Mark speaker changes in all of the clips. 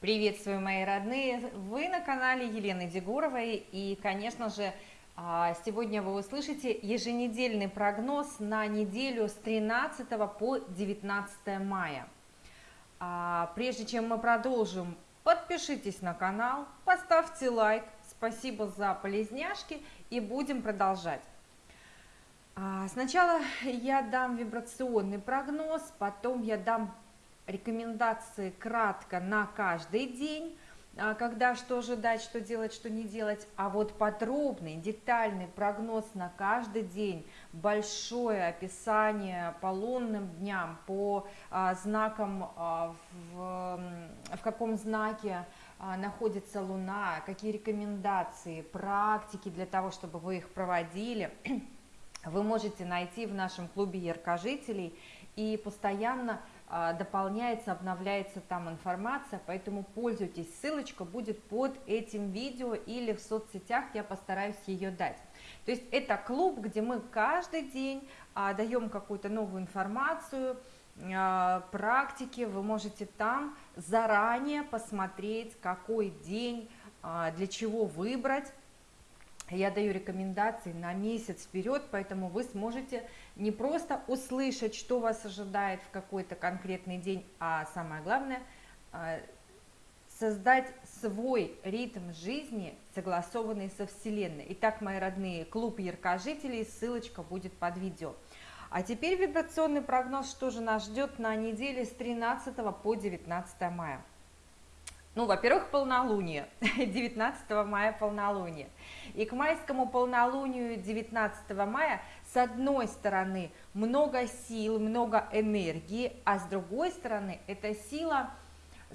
Speaker 1: Приветствую, мои родные! Вы на канале Елены Дегуровой, и, конечно же, а, сегодня вы услышите еженедельный прогноз на неделю с 13 по 19 мая. А, прежде чем мы продолжим, подпишитесь на канал, поставьте лайк, спасибо за полезняшки, и будем продолжать. А, сначала я дам вибрационный прогноз, потом я дам рекомендации кратко на каждый день, а, когда что ожидать, что делать, что не делать, а вот подробный, детальный прогноз на каждый день, большое описание по лунным дням, по а, знакам, а, в, в каком знаке находится Луна, какие рекомендации, практики для того, чтобы вы их проводили, вы можете найти в нашем клубе яркожителей и постоянно дополняется, обновляется там информация, поэтому пользуйтесь, ссылочка будет под этим видео или в соцсетях, я постараюсь ее дать. То есть это клуб, где мы каждый день а, даем какую-то новую информацию, а, практики, вы можете там заранее посмотреть, какой день, а, для чего выбрать, я даю рекомендации на месяц вперед, поэтому вы сможете не просто услышать, что вас ожидает в какой-то конкретный день, а самое главное, а, создать свой ритм жизни, согласованный со Вселенной. Итак, мои родные, клуб яркожителей, ссылочка будет под видео. А теперь вибрационный прогноз, что же нас ждет на неделе с 13 по 19 мая. Ну, во-первых, полнолуние, 19 мая полнолуние. И к майскому полнолунию 19 мая, с одной стороны, много сил, много энергии, а с другой стороны, эта сила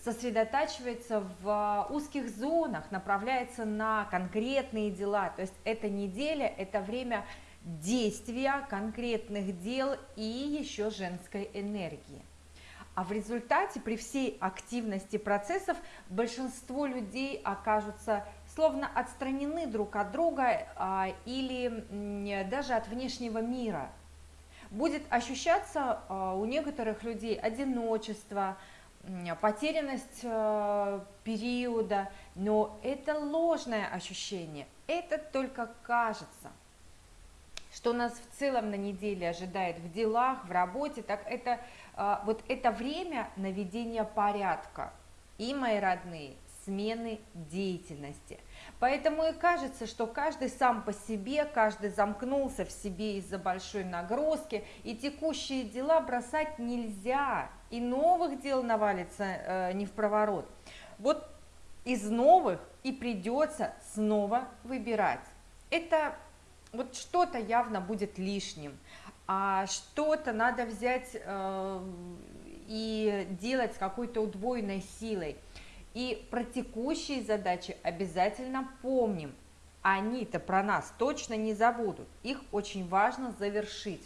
Speaker 1: сосредотачивается в узких зонах, направляется на конкретные дела. То есть эта неделя, это время действия конкретных дел и еще женской энергии. А в результате при всей активности процессов большинство людей окажутся словно отстранены друг от друга а, или даже от внешнего мира. Будет ощущаться а, у некоторых людей одиночество, потерянность а, периода, но это ложное ощущение, это только кажется. Что нас в целом на неделе ожидает в делах, в работе, так это вот это время наведения порядка. И, мои родные, смены деятельности. Поэтому и кажется, что каждый сам по себе, каждый замкнулся в себе из-за большой нагрузки, и текущие дела бросать нельзя, и новых дел навалится э, не в проворот. Вот из новых и придется снова выбирать. Это вот что-то явно будет лишним, а что-то надо взять э, и делать с какой-то удвоенной силой. И про текущие задачи обязательно помним. Они-то про нас точно не забудут. Их очень важно завершить.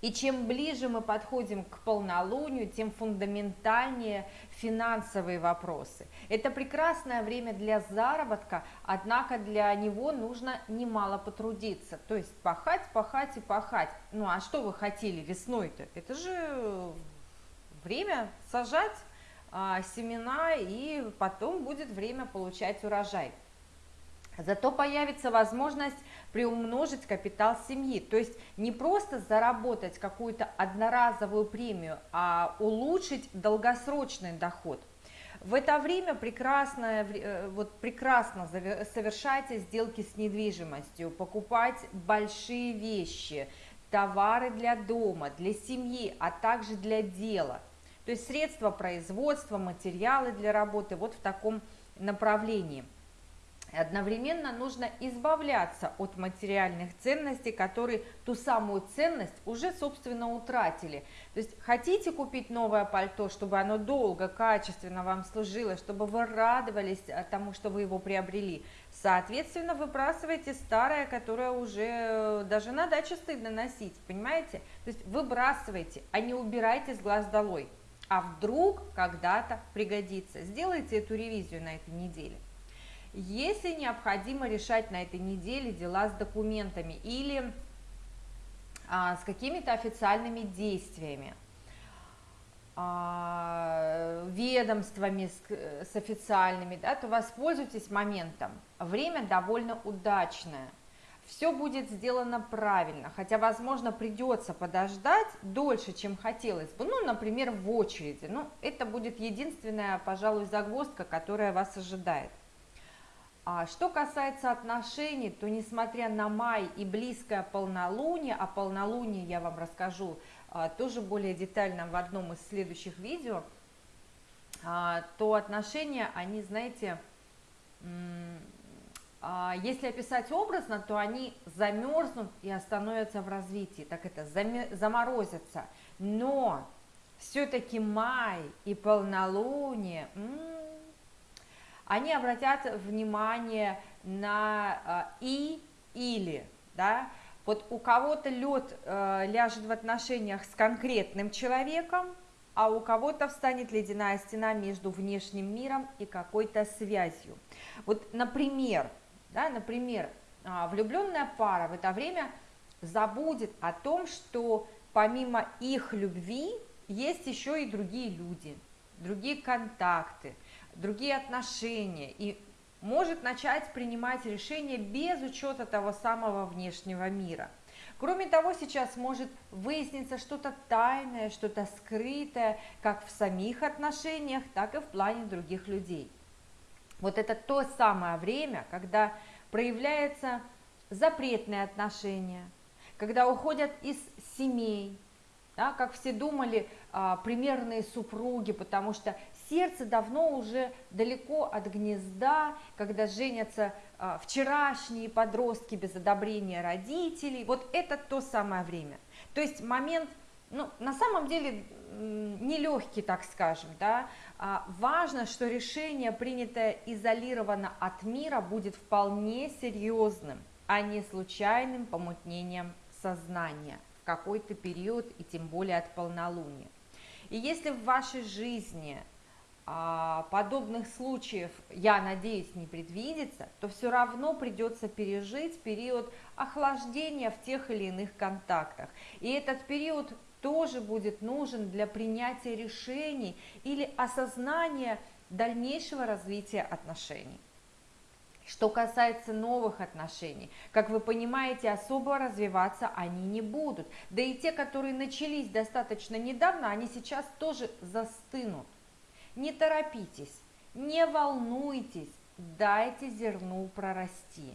Speaker 1: И чем ближе мы подходим к полнолунию, тем фундаментальнее финансовые вопросы. Это прекрасное время для заработка, однако для него нужно немало потрудиться. То есть пахать, пахать и пахать. Ну а что вы хотели весной-то? Это же время сажать а, семена, и потом будет время получать урожай. Зато появится возможность приумножить капитал семьи, то есть не просто заработать какую-то одноразовую премию, а улучшить долгосрочный доход. В это время прекрасно, э, вот прекрасно совершайте сделки с недвижимостью, покупать большие вещи, товары для дома, для семьи, а также для дела – то есть средства производства, материалы для работы вот в таком направлении. Одновременно нужно избавляться от материальных ценностей, которые ту самую ценность уже, собственно, утратили. То есть хотите купить новое пальто, чтобы оно долго, качественно вам служило, чтобы вы радовались тому, что вы его приобрели. Соответственно, выбрасывайте старое, которое уже э, даже на даче стыдно носить, понимаете? То есть выбрасывайте, а не убирайте с глаз долой а вдруг когда-то пригодится. Сделайте эту ревизию на этой неделе. Если необходимо решать на этой неделе дела с документами или а, с какими-то официальными действиями, а, ведомствами, с, с официальными, да, то воспользуйтесь моментом. Время довольно удачное. Все будет сделано правильно, хотя, возможно, придется подождать дольше, чем хотелось бы. Ну, например, в очереди. Ну, это будет единственная, пожалуй, загвоздка, которая вас ожидает. А что касается отношений, то несмотря на май и близкое полнолуние, о полнолунии я вам расскажу а, тоже более детально в одном из следующих видео, а, то отношения, они, знаете, а, если описать образно, то они замерзнут и остановятся в развитии, так это заморозятся. Но все-таки май и полнолуние, они обратят внимание на а, и или, да, вот у кого-то лед э, ляжет в отношениях с конкретным человеком, а у кого-то встанет ледяная стена между внешним миром и какой-то связью. Вот, например, да, например, а, влюбленная пара в это время забудет о том, что помимо их любви есть еще и другие люди, другие контакты, другие отношения, и может начать принимать решения без учета того самого внешнего мира. Кроме того, сейчас может выясниться что-то тайное, что-то скрытое, как в самих отношениях, так и в плане других людей. Вот это то самое время, когда проявляется запретные отношения, когда уходят из семей, да, как все думали, а, примерные супруги, потому что сердце давно уже далеко от гнезда, когда женятся а, вчерашние подростки без одобрения родителей. Вот это то самое время. То есть момент, ну, на самом деле нелегкий, так скажем, да, а важно, что решение, принятое изолированно от мира, будет вполне серьезным, а не случайным помутнением сознания в какой-то период и тем более от полнолуния. И если в вашей жизни подобных случаев, я надеюсь, не предвидится, то все равно придется пережить период охлаждения в тех или иных контактах. И этот период тоже будет нужен для принятия решений или осознания дальнейшего развития отношений. Что касается новых отношений, как вы понимаете, особо развиваться они не будут. Да и те, которые начались достаточно недавно, они сейчас тоже застынут. Не торопитесь, не волнуйтесь, дайте зерну прорасти.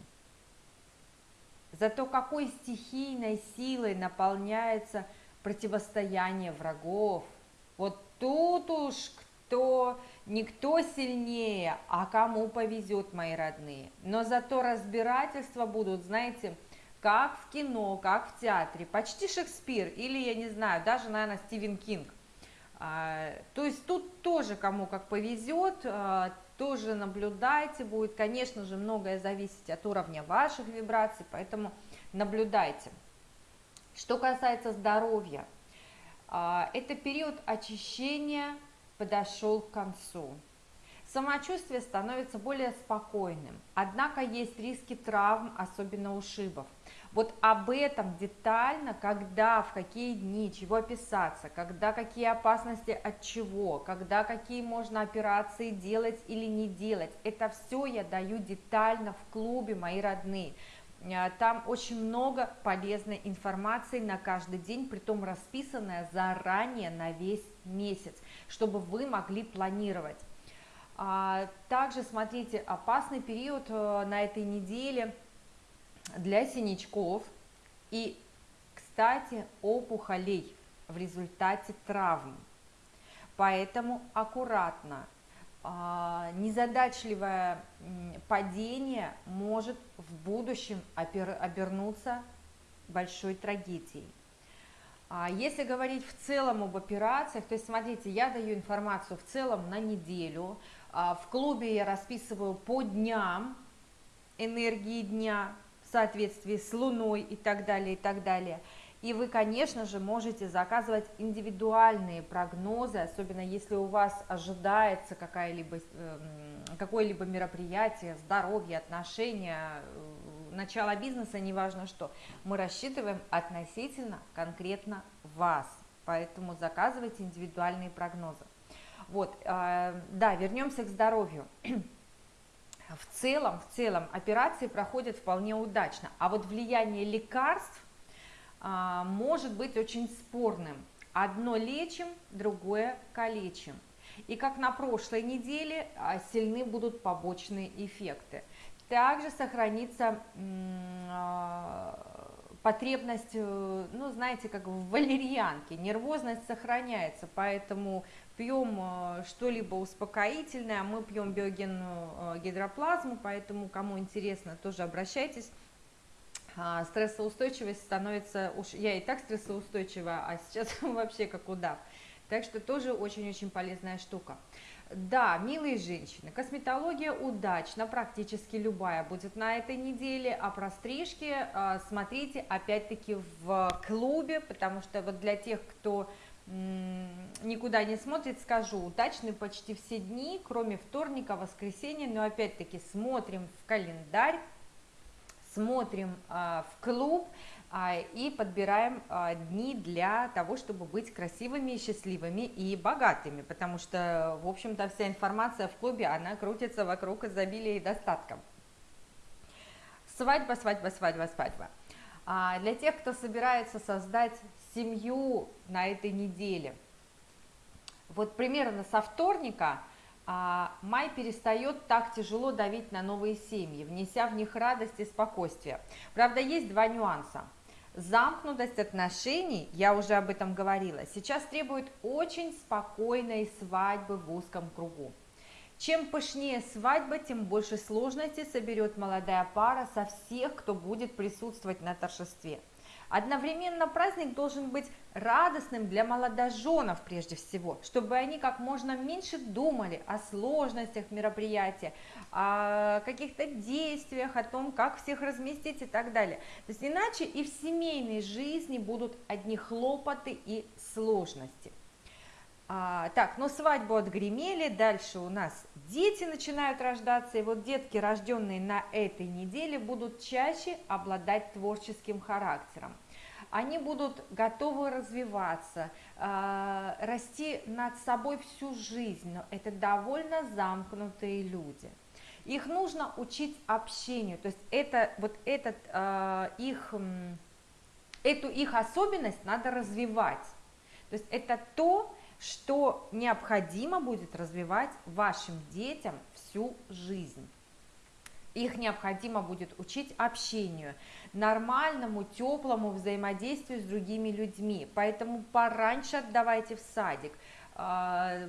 Speaker 1: Зато какой стихийной силой наполняется противостояние врагов. Вот тут уж кто, никто сильнее, а кому повезет, мои родные. Но зато разбирательства будут, знаете, как в кино, как в театре, почти Шекспир или, я не знаю, даже, наверное, Стивен Кинг. А, то есть тут тоже кому как повезет, а, тоже наблюдайте, будет, конечно же, многое зависеть от уровня ваших вибраций, поэтому наблюдайте. Что касается здоровья, а, это период очищения подошел к концу. Самочувствие становится более спокойным, однако есть риски травм, особенно ушибов. Вот об этом детально, когда, в какие дни, чего описаться, когда какие опасности от чего, когда какие можно операции делать или не делать. Это все я даю детально в клубе, мои родные. Э, там очень много полезной информации на каждый день, притом расписанная заранее на весь месяц, чтобы вы могли планировать. А, также смотрите, опасный период э, на этой неделе – для синячков и, кстати, опухолей в результате травм. Поэтому аккуратно. А, незадачливое падение может в будущем обернуться большой трагедией. А если говорить в целом об операциях, то есть смотрите, я даю информацию в целом на неделю, а, в клубе я расписываю по дням энергии дня, соответствии с Луной и так далее, и так далее. И вы, конечно же, можете заказывать индивидуальные прогнозы, особенно если у вас ожидается эм, какое-либо мероприятие, здоровье, отношения, э, начало бизнеса, неважно что. Мы рассчитываем относительно конкретно вас, поэтому заказывайте индивидуальные прогнозы. Вот, э, да, вернемся к здоровью. В целом, в целом операции проходят вполне удачно, а вот влияние лекарств а, может быть очень спорным. Одно лечим, другое калечим. И как на прошлой неделе а, сильны будут побочные эффекты. Также сохранится а, потребность, э, ну, знаете, как в валерьянке, нервозность сохраняется, поэтому пьем э, что-либо успокоительное, мы пьем биогенную э, гидроплазму, поэтому, кому интересно, тоже обращайтесь. А, стрессоустойчивость становится, уж я и так стрессоустойчива, а сейчас вообще как удав. Так что тоже очень-очень полезная штука. Да, милые женщины, косметология удачна, практически любая будет на этой неделе, а про стрижки а, смотрите опять-таки в клубе, потому что вот для тех, кто никуда не смотрит, скажу, удачны почти все дни, кроме вторника, воскресенья, но опять-таки смотрим в календарь, смотрим а, в клуб и подбираем а, дни для того, чтобы быть красивыми, счастливыми и богатыми, потому что, в общем-то, вся информация в клубе, она крутится вокруг изобилия и достатка. Свадьба, свадьба, свадьба, свадьба. А для тех, кто собирается создать семью на этой неделе, вот примерно со вторника – а май перестает так тяжело давить на новые семьи, внеся в них радость и спокойствие. Правда, есть два нюанса. Замкнутость отношений, я уже об этом говорила, сейчас требует очень спокойной свадьбы в узком кругу. Чем пышнее свадьба, тем больше сложностей соберет молодая пара со всех, кто будет присутствовать на торжестве – Одновременно праздник должен быть радостным для молодоженов прежде всего, чтобы они как можно меньше думали о сложностях мероприятия, о каких-то действиях, о том, как всех разместить и так далее. То есть иначе и в семейной жизни будут одни хлопоты и сложности. А, так, ну свадьбу отгремели, дальше у нас дети начинают рождаться, и вот детки, рожденные на этой неделе, будут чаще обладать творческим характером они будут готовы развиваться, а, расти над собой всю жизнь, но это довольно замкнутые люди. Их нужно учить общению, то есть это, вот этот, а, их, эту их особенность надо развивать. То есть это то, что необходимо будет развивать вашим детям всю жизнь. Их необходимо будет учить общению, нормальному, теплому взаимодействию с другими людьми. Поэтому пораньше отдавайте в садик. А,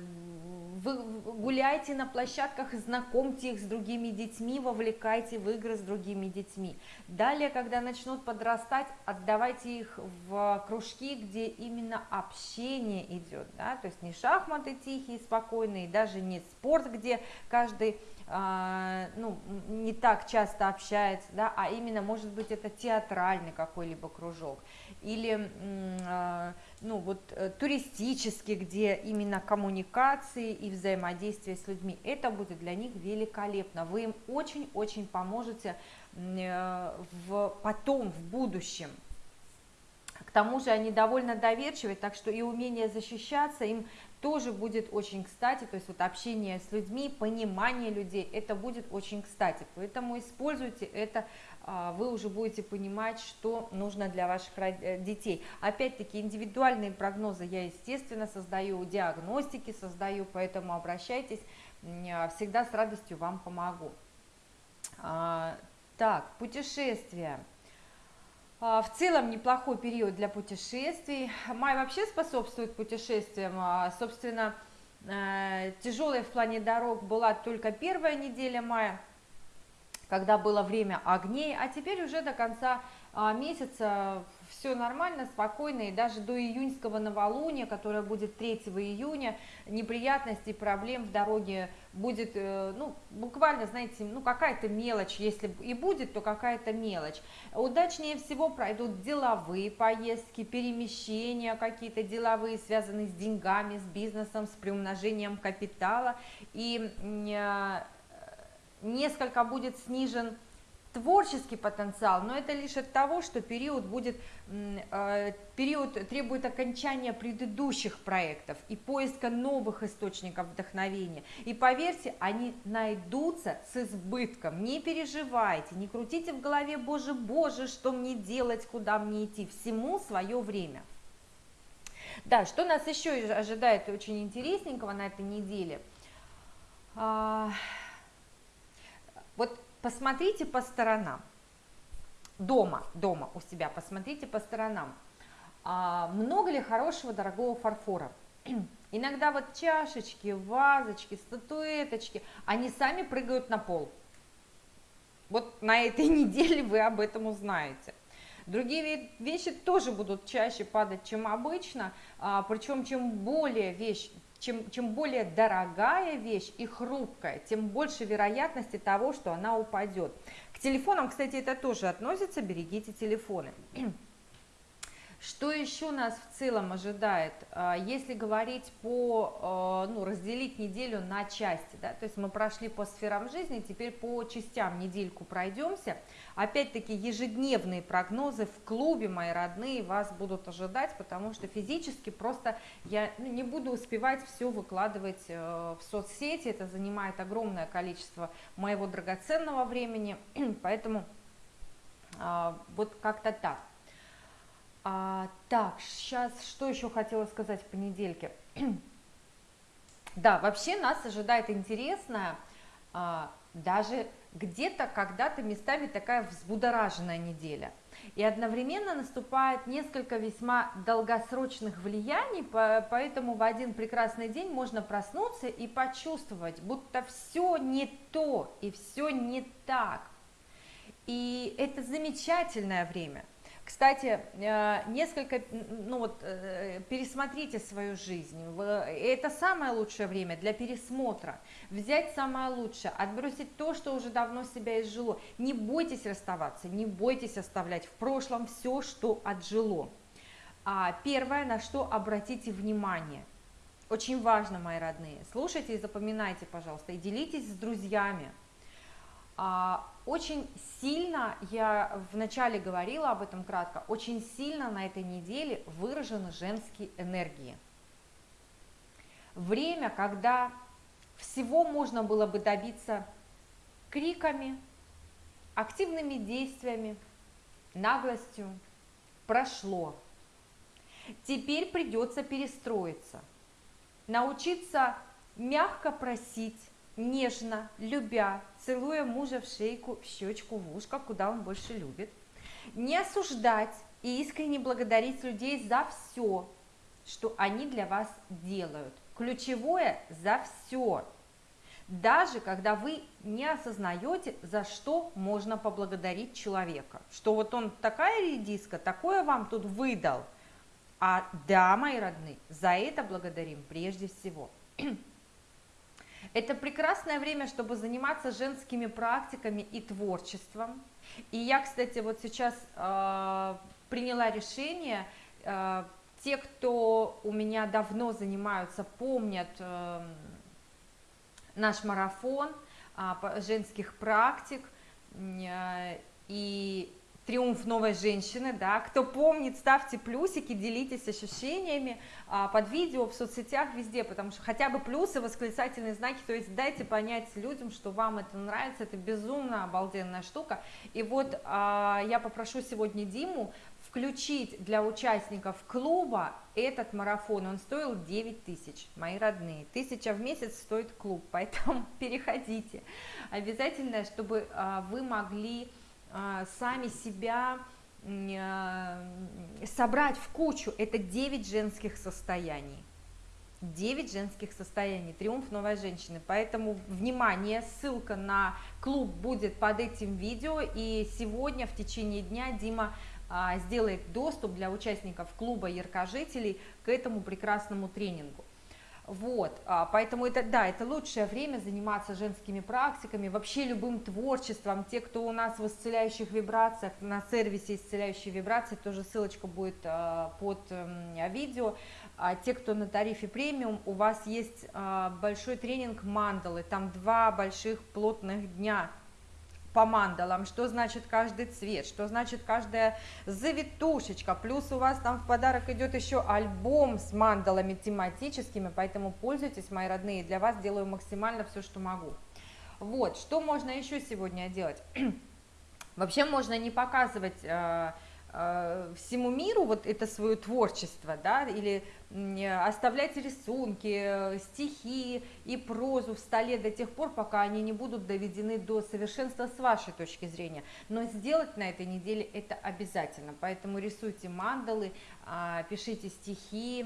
Speaker 1: вы гуляйте на площадках, знакомьте их с другими детьми, вовлекайте в игры с другими детьми. Далее, когда начнут подрастать, отдавайте их в кружки, где именно общение идет, да? то есть не шахматы тихие, спокойные, даже не спорт, где каждый ну, не так часто общается, да, а именно, может быть, это театральный какой-либо кружок, или, а, ну, вот, э, туристический, где именно коммуникации и взаимодействие с людьми, это будет для них великолепно, вы им очень-очень поможете э, в, потом, в будущем, к тому же они довольно доверчивые, так что и умение защищаться им тоже будет очень кстати, то есть вот общение с людьми, понимание людей, это будет очень кстати, поэтому используйте это, а, вы уже будете понимать, что нужно для ваших э, детей. Опять-таки индивидуальные прогнозы я, естественно, создаю, диагностики создаю, поэтому обращайтесь, всегда с радостью вам помогу. А, так, путешествия. А, в целом неплохой период для путешествий. Май вообще способствует путешествиям. А, собственно, э, тяжелая в плане дорог была только первая неделя мая, когда было время огней, а теперь уже до конца а, месяца все нормально, спокойно, и даже до июньского новолуния, которое будет 3 июня, неприятностей, проблем в дороге будет, э, ну, буквально, знаете, ну, какая-то мелочь, если и будет, то какая-то мелочь. Удачнее всего пройдут деловые поездки, перемещения какие-то деловые, связанные с деньгами, с бизнесом, с приумножением капитала, и э, несколько будет снижен творческий потенциал, но это лишь от того, что период будет, э, период требует окончания предыдущих проектов и поиска новых источников вдохновения. И поверьте, они найдутся с избытком. Не переживайте, не крутите в голове, боже, боже, что мне делать, куда мне идти. Всему свое время. Да, что нас еще ожидает очень интересненького на этой неделе? А, вот посмотрите по сторонам. Дома, дома у себя, посмотрите по сторонам. А, много ли хорошего, дорогого фарфора? Иногда вот чашечки, вазочки, статуэточки, они сами прыгают на пол. Вот на этой неделе вы об этом узнаете. Другие вещи тоже будут чаще падать, чем обычно, а, причем чем более вещь чем, чем более дорогая вещь и хрупкая, тем больше вероятности того, что она упадет. К телефонам, кстати, это тоже относится, берегите телефоны. Что еще нас в целом ожидает, а, если говорить по, а, ну, разделить неделю на части, да, то есть мы прошли по сферам жизни, теперь по частям недельку пройдемся. Опять-таки ежедневные прогнозы в клубе, мои родные, вас будут ожидать, потому что физически просто я ну, не буду успевать все выкладывать э, в соцсети, это занимает огромное количество моего драгоценного времени, поэтому а, вот как-то так. А, так, сейчас что еще хотела сказать в понедельке? да, вообще нас ожидает интересная, а, даже где-то когда-то местами такая взбудораженная неделя. И одновременно наступает несколько весьма долгосрочных влияний, поэтому в один прекрасный день можно проснуться и почувствовать, будто все не то и все не так. И это замечательное время – кстати, э, несколько, ну вот, э, пересмотрите свою жизнь. Это самое лучшее время для пересмотра. Взять самое лучшее, отбросить то, что уже давно себя изжило. Не бойтесь расставаться, не бойтесь оставлять в прошлом все, что отжило. А первое, на что обратите внимание. Очень важно, мои родные. Слушайте и запоминайте, пожалуйста, и делитесь с друзьями. А, очень сильно, я вначале говорила об этом кратко, очень сильно на этой неделе выражены женские энергии. Время, когда всего можно было бы добиться криками, активными действиями, наглостью, прошло. Теперь придется перестроиться, научиться мягко просить, нежно, любя, целуя мужа в шейку, в щечку, в ушко, куда он больше любит. Не осуждать и искренне благодарить людей за все, что они для вас делают. Ключевое – за все. Даже когда вы не осознаете, за что можно поблагодарить человека. Что вот он такая редиска, такое вам тут выдал. А да, мои родные, за это благодарим прежде всего. Это прекрасное время, чтобы заниматься женскими практиками и творчеством. И я, кстати, вот сейчас э, приняла решение, э, те, кто у меня давно занимаются, помнят э, наш марафон э, женских практик, э, и триумф новой женщины, да, кто помнит, ставьте плюсики, делитесь ощущениями а, под видео, в соцсетях, везде, потому что хотя бы плюсы, восклицательные знаки, то есть дайте понять людям, что вам это нравится, это безумно обалденная штука, и вот а, я попрошу сегодня Диму включить для участников клуба этот марафон, он стоил 9 тысяч, мои родные, тысяча в месяц стоит клуб, поэтому переходите, обязательно, чтобы а, вы могли сами себя а, собрать в кучу. Это 9 женских состояний. 9 женских состояний, триумф новой женщины. Поэтому, внимание, ссылка на клуб будет под этим видео. И сегодня в течение дня Дима а, сделает доступ для участников клуба яркожителей к этому прекрасному тренингу. Вот, а, поэтому это, да, это лучшее время заниматься женскими практиками, вообще любым творчеством. Те, кто у нас в исцеляющих вибрациях, на сервисе исцеляющие вибрации, тоже ссылочка будет а, под эм, видео. А те, кто на тарифе премиум, у вас есть большой тренинг мандалы, там два больших плотных дня по мандалам, что значит каждый цвет, что значит каждая завитушечка, плюс у вас там в подарок идет еще альбом с мандалами тематическими, поэтому пользуйтесь, мои родные, для вас делаю максимально все, что могу. Вот, что можно еще сегодня делать? Вообще можно не показывать э, всему миру вот это свое творчество, да, или оставлять рисунки, стихи и прозу в столе до тех пор, пока они не будут доведены до совершенства с вашей точки зрения. Но сделать на этой неделе это обязательно. Поэтому рисуйте мандалы, а, пишите стихи,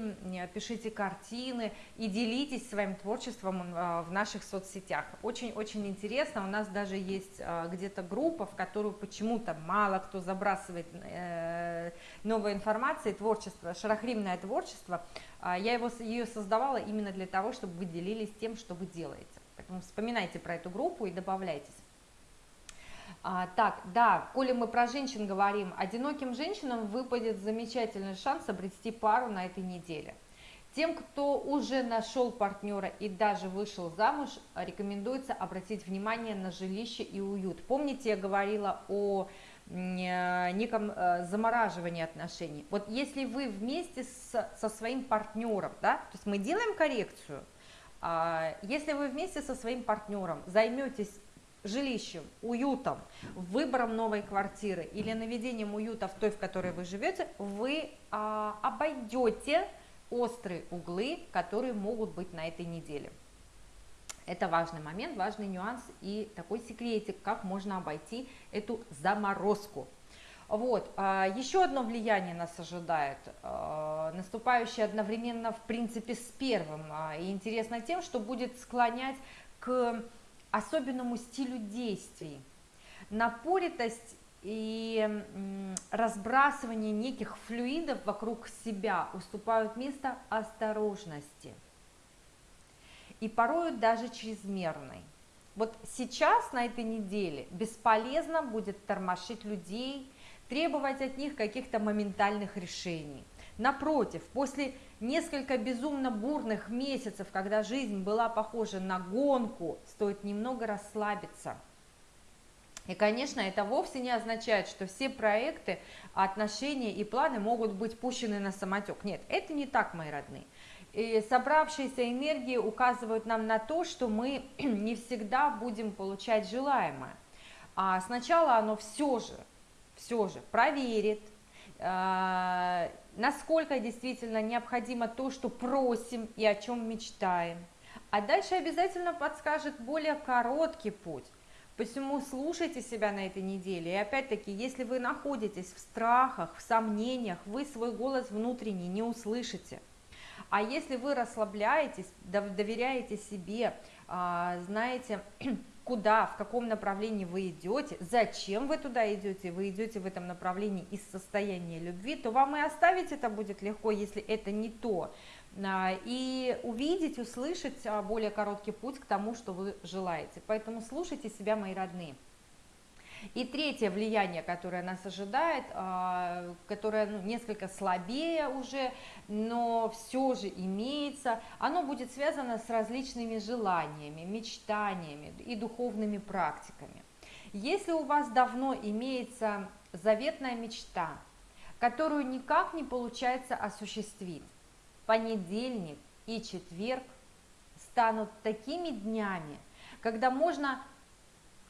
Speaker 1: пишите картины и делитесь своим творчеством в наших соцсетях. Очень-очень интересно. У нас даже есть где-то группа, в которую почему-то мало кто забрасывает э, новой информации, творчество, шарахримное творчество – а, я его, ее создавала именно для того, чтобы вы делились тем, что вы делаете. Поэтому вспоминайте про эту группу и добавляйтесь. А, так, да, коли мы про женщин говорим, одиноким женщинам выпадет замечательный шанс обрести пару на этой неделе. Тем, кто уже нашел партнера и даже вышел замуж, рекомендуется обратить внимание на жилище и уют. Помните, я говорила о Э, неком э, замораживании отношений. Вот если вы вместе с, со своим партнером, да, то есть мы делаем коррекцию, а, если вы вместе со своим партнером займетесь жилищем, уютом, выбором новой квартиры или наведением уюта в той, в которой вы живете, вы а, обойдете острые углы, которые могут быть на этой неделе. Это важный момент, важный нюанс и такой секретик, как можно обойти эту заморозку. Вот, а, еще одно влияние нас ожидает, а, наступающее одновременно, в принципе, с первым. А, и интересно тем, что будет склонять к особенному стилю действий. Напоритость и разбрасывание неких флюидов вокруг себя уступают место осторожности – и порою даже чрезмерной. Вот сейчас на этой неделе бесполезно будет тормошить людей, требовать от них каких-то моментальных решений. Напротив, после несколько безумно бурных месяцев, когда жизнь была похожа на гонку, стоит немного расслабиться. И, конечно, это вовсе не означает, что все проекты, отношения и планы могут быть пущены на самотек. Нет, это не так, мои родные. И собравшиеся энергии указывают нам на то, что мы не всегда будем получать желаемое. А сначала оно все же, все же проверит, э, насколько действительно необходимо то, что просим и о чем мечтаем. А дальше обязательно подскажет более короткий путь. Посему слушайте себя на этой неделе. И опять-таки, если вы находитесь в страхах, в сомнениях, вы свой голос внутренний не услышите – а если вы расслабляетесь, доверяете себе, а, знаете, куда, в каком направлении вы идете, зачем вы туда идете, вы идете в этом направлении из состояния любви, то вам и оставить это будет легко, если это не то. А, и увидеть, услышать а, более короткий путь к тому, что вы желаете. Поэтому слушайте себя, мои родные. И третье влияние, которое нас ожидает, а, которое ну, несколько слабее уже, но все же имеется, оно будет связано с различными желаниями, мечтаниями и духовными практиками. Если у вас давно имеется заветная мечта, которую никак не получается осуществить, понедельник и четверг станут такими днями, когда можно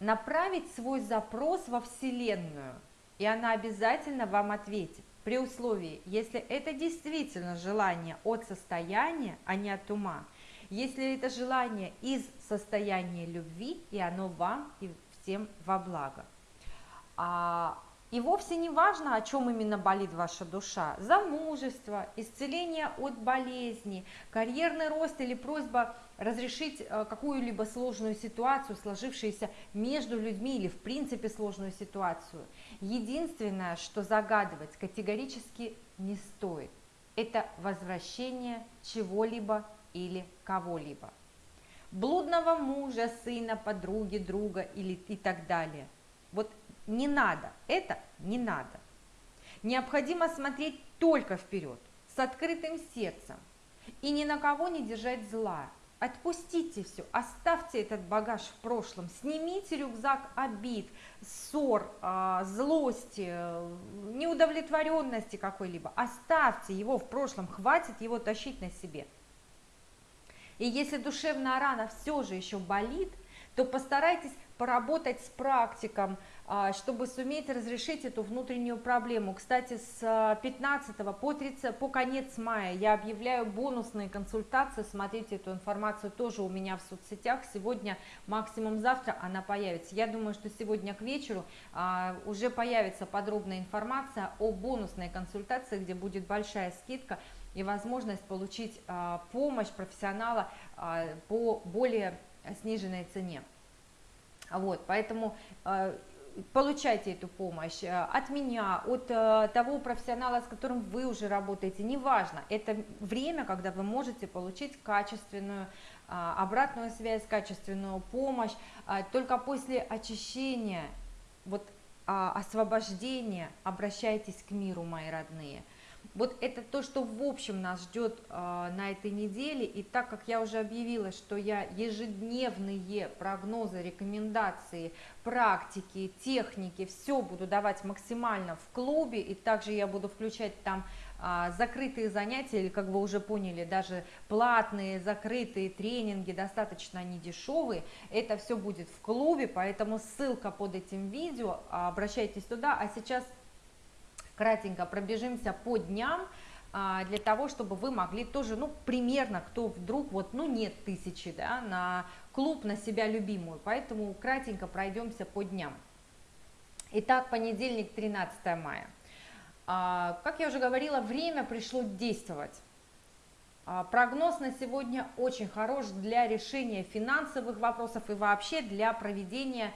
Speaker 1: направить свой запрос во Вселенную, и она обязательно вам ответит. При условии, если это действительно желание от состояния, а не от ума, если это желание из состояния любви, и оно вам и всем во благо. А и вовсе не важно, о чем именно болит ваша душа. Замужество, исцеление от болезни, карьерный рост или просьба разрешить э, какую-либо сложную ситуацию, сложившуюся между людьми или в принципе сложную ситуацию. Единственное, что загадывать категорически не стоит, это возвращение чего-либо или кого-либо. Блудного мужа, сына, подруги, друга или и так далее. Вот не надо, это не надо. Необходимо смотреть только вперед, с открытым сердцем и ни на кого не держать зла. Отпустите все, оставьте этот багаж в прошлом, снимите рюкзак обид, ссор, а, злости, неудовлетворенности какой-либо. Оставьте его в прошлом, хватит его тащить на себе. И если душевная рана все же еще болит, то постарайтесь поработать с практиком, чтобы суметь разрешить эту внутреннюю проблему. Кстати, с 15 по, 30, по конец мая я объявляю бонусные консультации, смотрите эту информацию тоже у меня в соцсетях, сегодня, максимум завтра она появится. Я думаю, что сегодня к вечеру а, уже появится подробная информация о бонусной консультации, где будет большая скидка и возможность получить а, помощь профессионала а, по более сниженной цене. Вот, поэтому э, получайте эту помощь э, от меня, от э, того профессионала, с которым вы уже работаете, неважно, это время, когда вы можете получить качественную обратную связь, качественную помощь, только после очищения, вот освобождения обращайтесь к миру, мои родные – вот это то, что в общем нас ждет э, на этой неделе. И так как я уже объявила, что я ежедневные прогнозы, рекомендации, практики, техники, все буду давать максимально в клубе. И также я буду включать там э, закрытые занятия, или как вы уже поняли, даже платные, закрытые тренинги, достаточно они дешевые. Это все будет в клубе, поэтому ссылка под этим видео, обращайтесь туда. А сейчас кратенько пробежимся по дням, а, для того, чтобы вы могли тоже, ну, примерно, кто вдруг, вот, ну, нет тысячи, да, на клуб, на себя любимую, поэтому кратенько пройдемся по дням. Итак, понедельник, 13 мая. А, как я уже говорила, время пришло действовать. А, прогноз на сегодня очень хорош для решения финансовых вопросов и вообще для проведения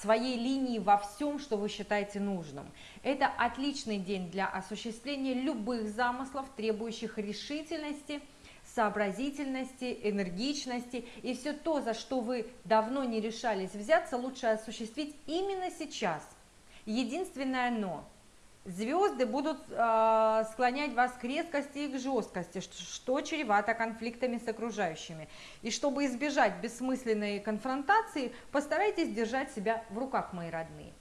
Speaker 1: своей линии во всем, что вы считаете нужным. Это отличный день для осуществления любых замыслов, требующих решительности, сообразительности, энергичности. И все то, за что вы давно не решались взяться, лучше осуществить именно сейчас. Единственное «но» Звезды будут э, склонять вас к резкости и к жесткости, что, чревато конфликтами с окружающими. И чтобы избежать бессмысленной конфронтации, постарайтесь держать себя в руках, мои родные.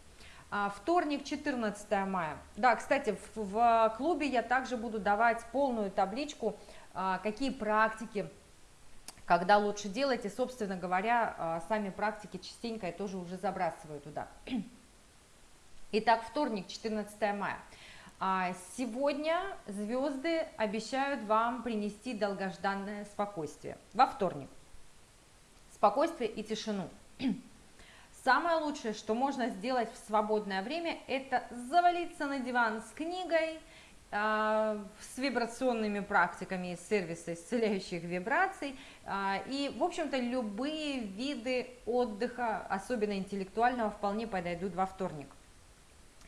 Speaker 1: А, вторник, 14 мая. Да, кстати, в, в клубе я также буду давать полную табличку, а, какие практики когда лучше делать, и, собственно говоря, а, сами практики частенько я тоже уже забрасываю туда. Итак, вторник, 14 мая. А, сегодня звезды обещают вам принести долгожданное спокойствие. Во вторник. Спокойствие и тишину. Самое лучшее, что можно сделать в свободное время, это завалиться на диван с книгой, а, с вибрационными практиками из сервиса исцеляющих вибраций. А, и, в общем-то, любые виды отдыха, особенно интеллектуального, вполне подойдут во вторник.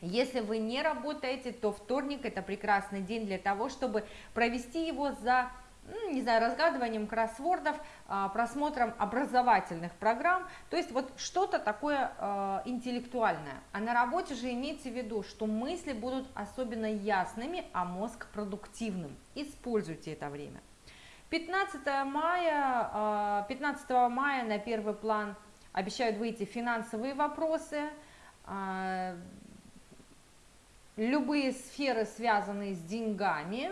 Speaker 1: Если вы не работаете, то вторник это прекрасный день для того, чтобы провести его за ну, не знаю, разгадыванием кроссвордов, а, просмотром образовательных программ, то есть вот что-то такое а, интеллектуальное. А на работе же имейте в виду, что мысли будут особенно ясными, а мозг продуктивным. Используйте это время. 15 мая, 15 а, мая на первый план обещают выйти финансовые вопросы, любые сферы, связанные с деньгами,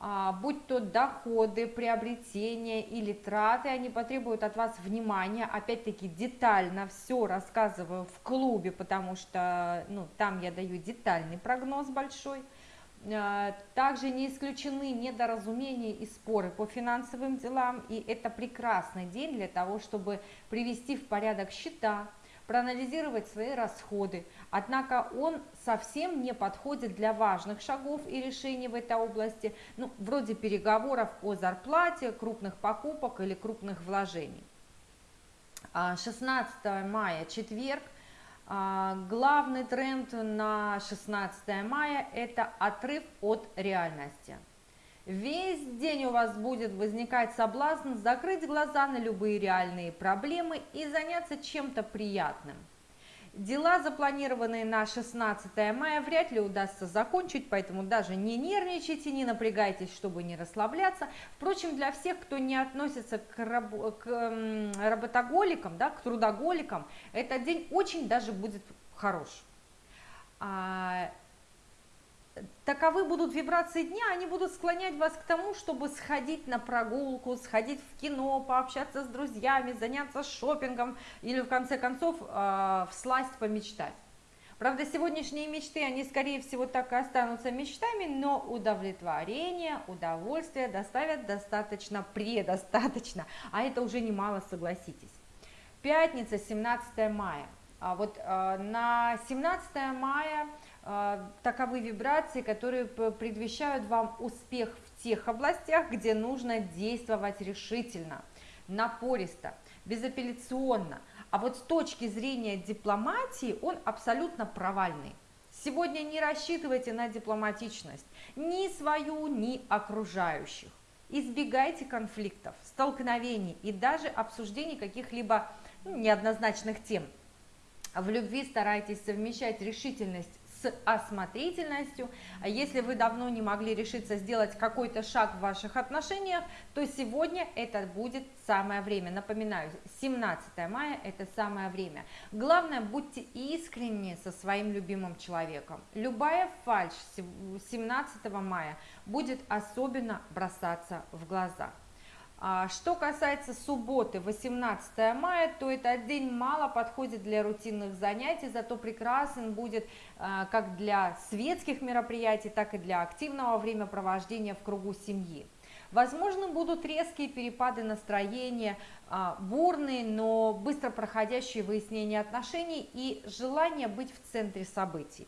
Speaker 1: а, будь то доходы, приобретения или траты, они потребуют от вас внимания. Опять-таки детально все рассказываю в клубе, потому что ну, там я даю детальный прогноз большой. А, также не исключены недоразумения и споры по финансовым делам, и это прекрасный день для того, чтобы привести в порядок счета, проанализировать свои расходы. Однако он совсем не подходит для важных шагов и решений в этой области, ну, вроде переговоров о зарплате, крупных покупок или крупных вложений. 16 а, мая, четверг, а, главный тренд на 16 мая – это отрыв от реальности. Весь день у вас будет возникать соблазн закрыть глаза на любые реальные проблемы и заняться чем-то приятным. Дела, запланированные на 16 мая, вряд ли удастся закончить, поэтому даже не нервничайте, не напрягайтесь, чтобы не расслабляться. Впрочем, для всех, кто не относится к, раб к работоголикам, да, к трудоголикам, этот день очень даже будет хорош. Таковы будут вибрации дня, они будут склонять вас к тому, чтобы сходить на прогулку, сходить в кино, пообщаться с друзьями, заняться шопингом или в конце концов э, всласть помечтать. Правда, сегодняшние мечты, они скорее всего так и останутся мечтами, но удовлетворение, удовольствие доставят достаточно, предостаточно, а это уже немало, согласитесь. Пятница, 17 мая. А вот э, на 17 мая таковы вибрации, которые предвещают вам успех в тех областях, где нужно действовать решительно, напористо, безапелляционно. А вот с точки зрения дипломатии он абсолютно провальный. Сегодня не рассчитывайте на дипломатичность, ни свою, ни окружающих. Избегайте конфликтов, столкновений и даже обсуждений каких-либо ну, неоднозначных тем. В любви старайтесь совмещать решительность с осмотрительностью. А если вы давно не могли решиться сделать какой-то шаг в ваших отношениях, то сегодня это будет самое время. Напоминаю, 17 мая это самое время. Главное, будьте искренни со своим любимым человеком. Любая фальшь 17 мая будет особенно бросаться в глаза. А что касается субботы, 18 мая, то этот день мало подходит для рутинных занятий, зато прекрасен будет а, как для светских мероприятий, так и для активного времяпровождения в кругу семьи. Возможно, будут резкие перепады настроения, а, бурные, но быстро проходящие выяснения отношений и желание быть в центре событий.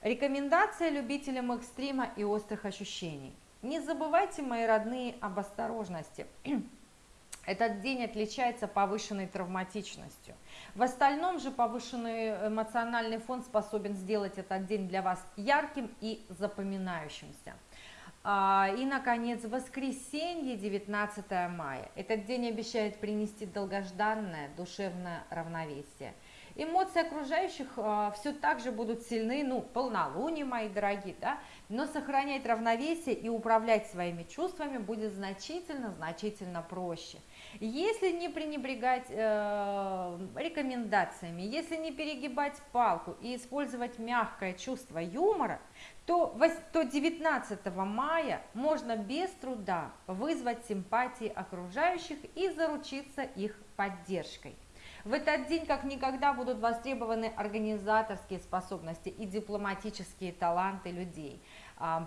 Speaker 1: Рекомендация любителям экстрима и острых ощущений – не забывайте, мои родные, об осторожности. Этот день отличается повышенной травматичностью. В остальном же повышенный эмоциональный фон способен сделать этот день для вас ярким и запоминающимся. А, и, наконец, воскресенье, 19 мая. Этот день обещает принести долгожданное душевное равновесие – Эмоции окружающих э, все так же будут сильны, ну, полнолуние, мои дорогие, да, но сохранять равновесие и управлять своими чувствами будет значительно-значительно проще. Если не пренебрегать э, рекомендациями, если не перегибать палку и использовать мягкое чувство юмора, то, то 19 мая можно без труда вызвать симпатии окружающих и заручиться их поддержкой. В этот день как никогда будут востребованы организаторские способности и дипломатические таланты людей.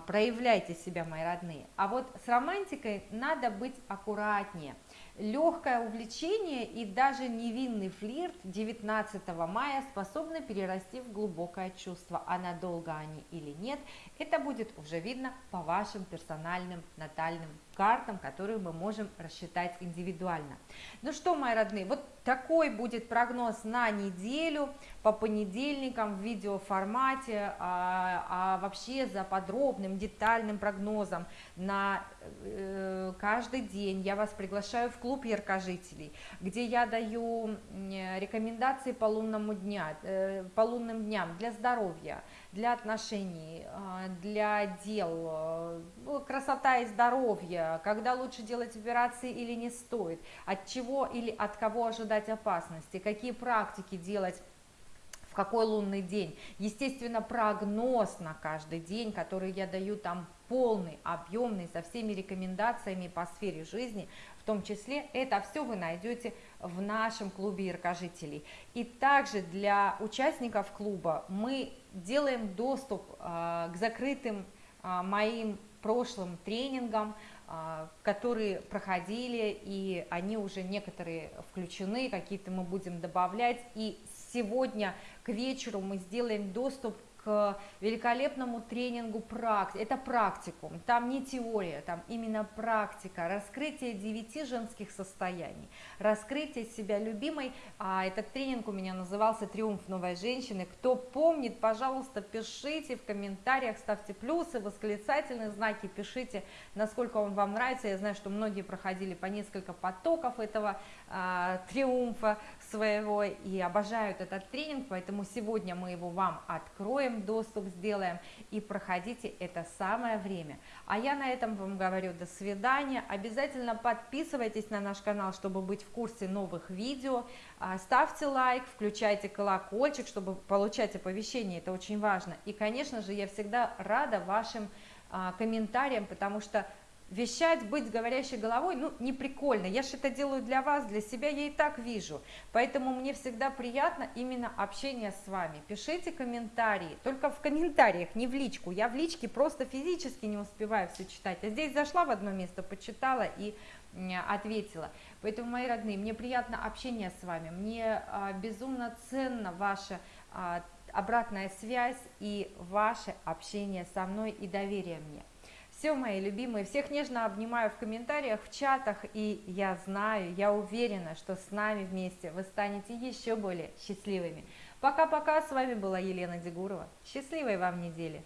Speaker 1: Проявляйте себя, мои родные. А вот с романтикой надо быть аккуратнее – Легкое увлечение и даже невинный флирт 19 мая способны перерасти в глубокое чувство, а надолго они или нет, это будет уже видно по вашим персональным натальным картам, которые мы можем рассчитать индивидуально. Ну что, мои родные, вот такой будет прогноз на неделю по понедельникам в видеоформате, а, а вообще за подробным детальным прогнозом на э, каждый день я вас приглашаю в клуб яркожителей, где я даю рекомендации по, лунному дня, э, по лунным дням для здоровья, для отношений, э, для дел, э, красота и здоровье, когда лучше делать операции или не стоит, от чего или от кого ожидать опасности, какие практики делать в какой лунный день. Естественно, прогноз на каждый день, который я даю там полный, объемный, со всеми рекомендациями по сфере жизни, в том числе это все вы найдете в нашем клубе яркожителей. И также для участников клуба мы делаем доступ э, к закрытым э, моим прошлым тренингам, э, которые проходили, и они уже некоторые включены, какие-то мы будем добавлять. И сегодня к вечеру мы сделаем доступ к великолепному тренингу практик. Это практикум, там не теория, там именно практика, раскрытие девяти женских состояний, раскрытие себя любимой. А этот тренинг у меня назывался «Триумф новой женщины». Кто помнит, пожалуйста, пишите в комментариях, ставьте плюсы, восклицательные знаки, пишите, насколько он вам нравится. Я знаю, что многие проходили по несколько потоков этого триумфа своего и обожают этот тренинг, поэтому сегодня мы его вам откроем, доступ сделаем и проходите это самое время. А я на этом вам говорю до свидания. Обязательно подписывайтесь на наш канал, чтобы быть в курсе новых видео. А, ставьте лайк, включайте колокольчик, чтобы получать оповещения, это очень важно. И, конечно же, я всегда рада вашим а, комментариям, потому что вещать, быть говорящей головой, ну, не прикольно. Я же это делаю для вас, для себя, я и так вижу. Поэтому мне всегда приятно именно общение с вами. Пишите комментарии, только в комментариях, не в личку. Я в личке просто физически не успеваю все читать. А здесь зашла в одно место, почитала и ответила. Поэтому, мои родные, мне приятно общение с вами, мне а, безумно ценно ваша а, обратная связь и ваше общение со мной и доверие мне. Все, мои любимые, всех нежно обнимаю в комментариях, в чатах, и я знаю, я уверена, что с нами вместе вы станете еще более счастливыми. Пока-пока, с вами была Елена Дегурова. Счастливой вам недели!